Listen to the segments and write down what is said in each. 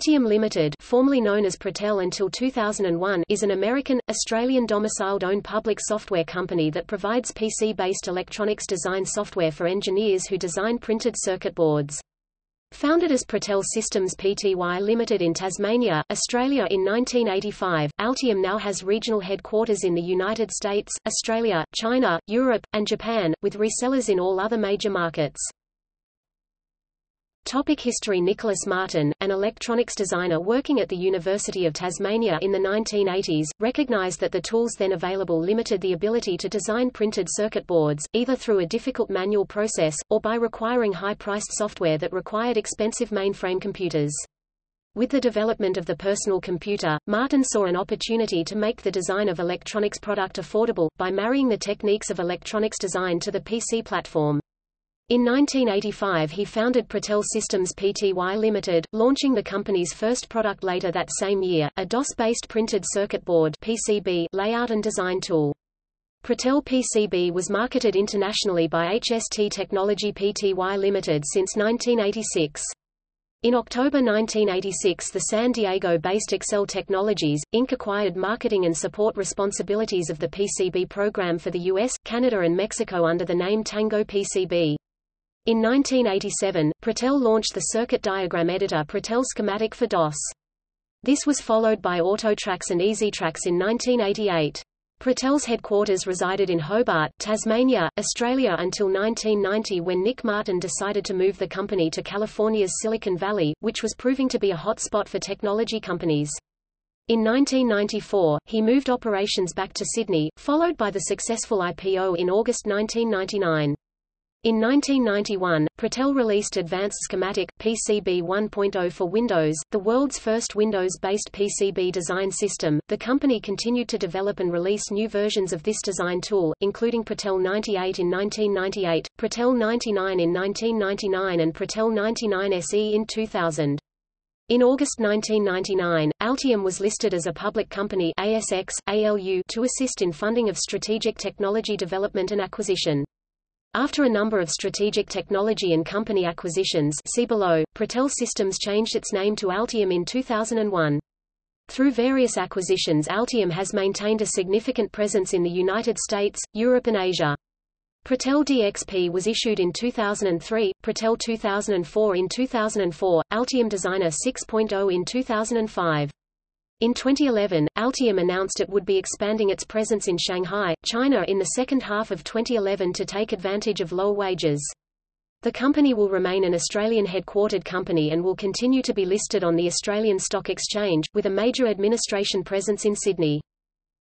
Altium Limited formerly known as Protel until 2001 is an American, Australian domiciled owned public software company that provides PC-based electronics design software for engineers who design printed circuit boards. Founded as Protel Systems Pty Limited in Tasmania, Australia in 1985, Altium now has regional headquarters in the United States, Australia, China, Europe, and Japan, with resellers in all other major markets. Topic history Nicholas Martin, an electronics designer working at the University of Tasmania in the 1980s, recognized that the tools then available limited the ability to design printed circuit boards, either through a difficult manual process, or by requiring high-priced software that required expensive mainframe computers. With the development of the personal computer, Martin saw an opportunity to make the design of electronics product affordable, by marrying the techniques of electronics design to the PC platform. In 1985 he founded Protel Systems Pty Limited, launching the company's first product later that same year, a DOS-based printed circuit board PCB layout and design tool. Protel PCB was marketed internationally by HST Technology Pty Limited since 1986. In October 1986 the San Diego-based ACCEL Technologies, Inc. acquired marketing and support responsibilities of the PCB program for the US, Canada and Mexico under the name Tango PCB. In 1987, Protel launched the circuit diagram editor Protel Schematic for DOS. This was followed by AutoTrax and EasyTrax in 1988. Protel's headquarters resided in Hobart, Tasmania, Australia until 1990 when Nick Martin decided to move the company to California's Silicon Valley, which was proving to be a hotspot for technology companies. In 1994, he moved operations back to Sydney, followed by the successful IPO in August 1999. In 1991, Protel released Advanced Schematic, PCB 1.0 for Windows, the world's first Windows-based PCB design system. The company continued to develop and release new versions of this design tool, including Protel 98 in 1998, Protel 99 in 1999 and Protel 99 SE in 2000. In August 1999, Altium was listed as a public company ASX, ALU to assist in funding of strategic technology development and acquisition. After a number of strategic technology and company acquisitions see below, Protel Systems changed its name to Altium in 2001. Through various acquisitions Altium has maintained a significant presence in the United States, Europe and Asia. Protel DXP was issued in 2003, Protel 2004 in 2004, Altium Designer 6.0 in 2005. In 2011, Altium announced it would be expanding its presence in Shanghai, China in the second half of 2011 to take advantage of lower wages. The company will remain an Australian-headquartered company and will continue to be listed on the Australian Stock Exchange, with a major administration presence in Sydney.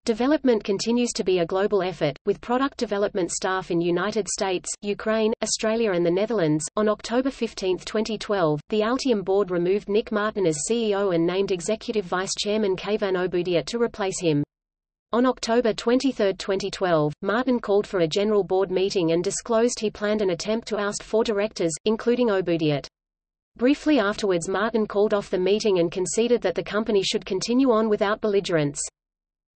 Development continues to be a global effort, with product development staff in United States, Ukraine, Australia and the Netherlands. On October 15, 2012, the Altium board removed Nick Martin as CEO and named Executive Vice Chairman Keyvan Oboudiyat to replace him. On October 23, 2012, Martin called for a general board meeting and disclosed he planned an attempt to oust four directors, including Oboudiyat. Briefly afterwards Martin called off the meeting and conceded that the company should continue on without belligerence.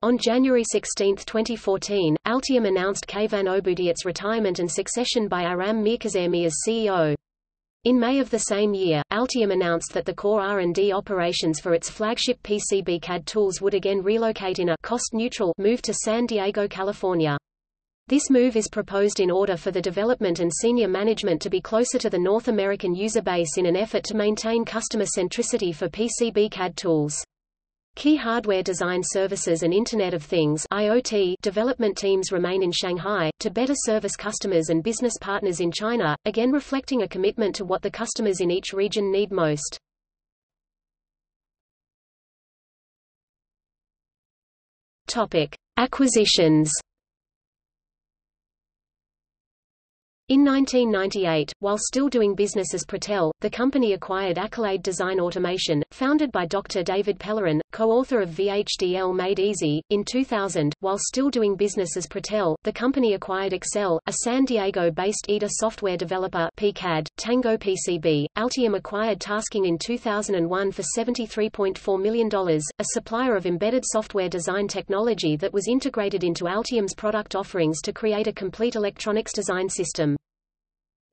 On January 16, 2014, Altium announced Keyvan Oboudiyat's retirement and succession by Aram Mirkazemi as CEO. In May of the same year, Altium announced that the core R&D operations for its flagship PCB CAD tools would again relocate in a cost-neutral move to San Diego, California. This move is proposed in order for the development and senior management to be closer to the North American user base in an effort to maintain customer centricity for PCB CAD tools. Key hardware design services and Internet of Things IoT development teams remain in Shanghai, to better service customers and business partners in China, again reflecting a commitment to what the customers in each region need most. Topic. Acquisitions In 1998, while still doing business as Protel, the company acquired Accolade Design Automation, founded by Dr. David Pellerin, co-author of VHDL Made Easy. In 2000, while still doing business as Protel, the company acquired ACCEL, a San Diego-based EDA software developer PCAD, Tango PCB. Altium acquired Tasking in 2001 for $73.4 million, a supplier of embedded software design technology that was integrated into Altium's product offerings to create a complete electronics design system.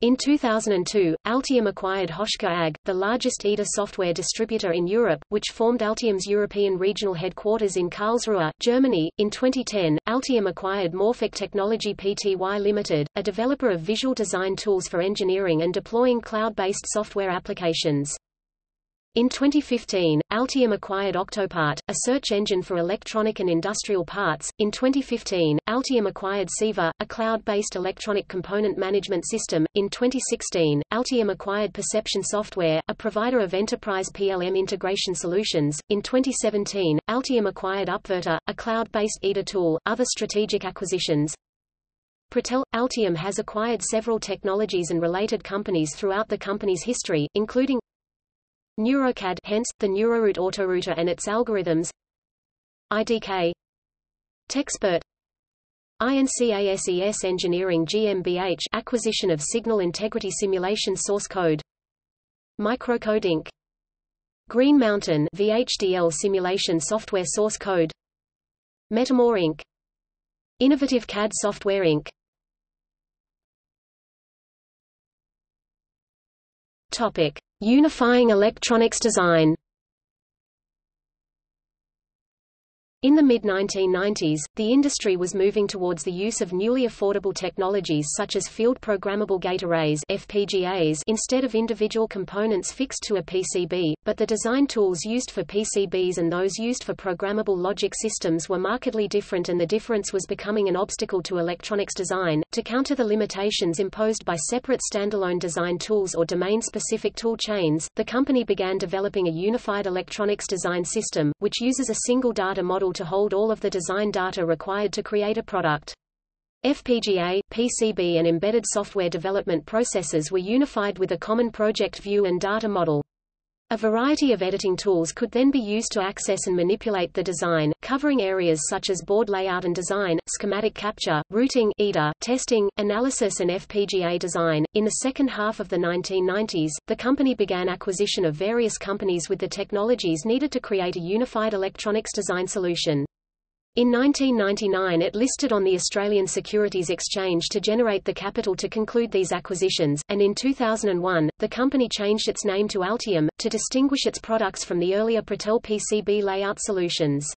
In 2002, Altium acquired Hoschar AG, the largest EDA software distributor in Europe, which formed Altium's European regional headquarters in Karlsruhe, Germany. In 2010, Altium acquired Morfik Technology Pty Limited, a developer of visual design tools for engineering and deploying cloud-based software applications. In 2015, Altium acquired Octopart, a search engine for electronic and industrial parts. In 2015, Altium acquired Ciiva, a cloud-based electronic component management system. In 2016, Altium acquired Perception Software, a provider of enterprise PLM integration solutions. In 2017, Altium acquired Upverter, a cloud-based EDA tool. Other strategic acquisitions Protel – Altium has acquired several technologies and related companies throughout the company's history, including NeuroCAD hence, the NeuroRoute autorouter and its algorithms IDK Techspert INCASES Engineering GmbH acquisition of signal integrity simulation source code Microcode Inc. Green Mountain VHDL simulation software source code Metamore Inc. Innovative CAD Software Inc. Topic Unifying electronics design In the mid-1990s, the industry was moving towards the use of newly affordable technologies such as field programmable gate arrays FPGAs instead of individual components fixed to a PCB, but the design tools used for PCBs and those used for programmable logic systems were markedly different and the difference was becoming an obstacle to electronics design. To counter the limitations imposed by separate standalone design tools or domain-specific tool chains, the company began developing a unified electronics design system, which uses a single data model to hold all of the design data required to create a product. FPGA, PCB and embedded software development processes were unified with a common project view and data model. A variety of editing tools could then be used to access and manipulate the design, covering areas such as board layout and design, schematic capture, routing EDA, testing, analysis and FPGA design. In the second half of the 1990s, the company began acquisition of various companies with the technologies needed to create a unified electronics design solution. In 1999 it listed on the Australian Securities Exchange to generate the capital to conclude these acquisitions, and in 2001, the company changed its name to Altium, to distinguish its products from the earlier Protel PCB layout solutions.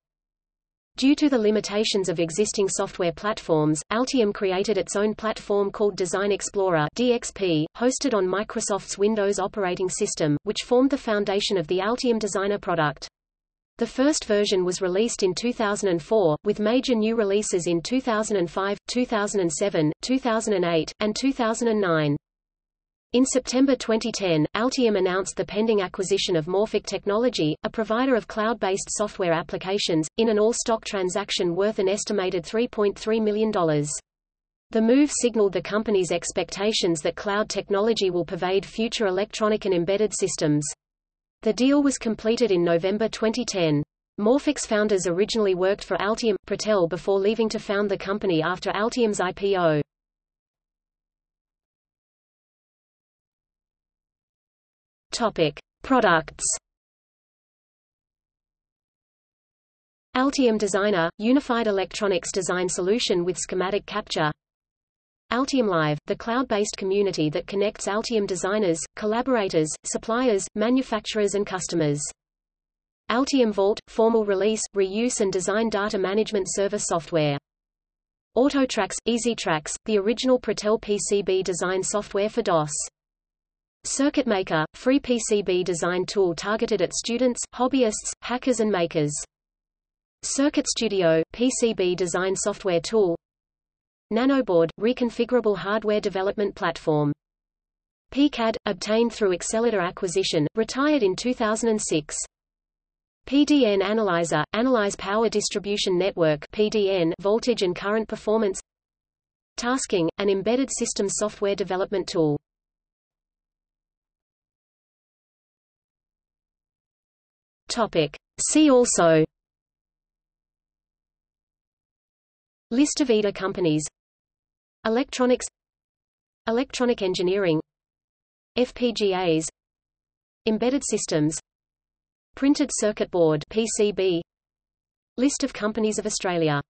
Due to the limitations of existing software platforms, Altium created its own platform called Design Explorer DXP, hosted on Microsoft's Windows operating system, which formed the foundation of the Altium Designer product. The first version was released in 2004, with major new releases in 2005, 2007, 2008, and 2009. In September 2010, Altium announced the pending acquisition of Morfik Technology, a provider of cloud-based software applications, in an all-stock transaction worth an estimated $3.3 million. The move signaled the company's expectations that cloud technology will pervade future electronic and embedded systems. The deal was completed in November 2010. Morfik's founders originally worked for Altium Protel before leaving to found the company after Altium's IPO. Topic: Products. Altium Designer – Unified electronics design solution with schematic capture Altium Live, the cloud-based community that connects Altium designers, collaborators, suppliers, manufacturers and customers. Altium Vault, formal release, reuse and design data management server software. AutoTrax, EasyTrax, the original Protel PCB design software for DOS. CircuitMaker, free PCB design tool targeted at students, hobbyists, hackers and makers. Circuit Studio, PCB design software tool Nanoboard, reconfigurable hardware development platform. PCAD, obtained through Accelerator acquisition, retired in 2006. PDN Analyzer, Analyze Power Distribution Network PDN voltage and current performance Tasking, an embedded system software development tool. Topic. See also List of EDA companies Electronics Electronic engineering FPGAs Embedded systems Printed circuit board PCB List of companies of Australia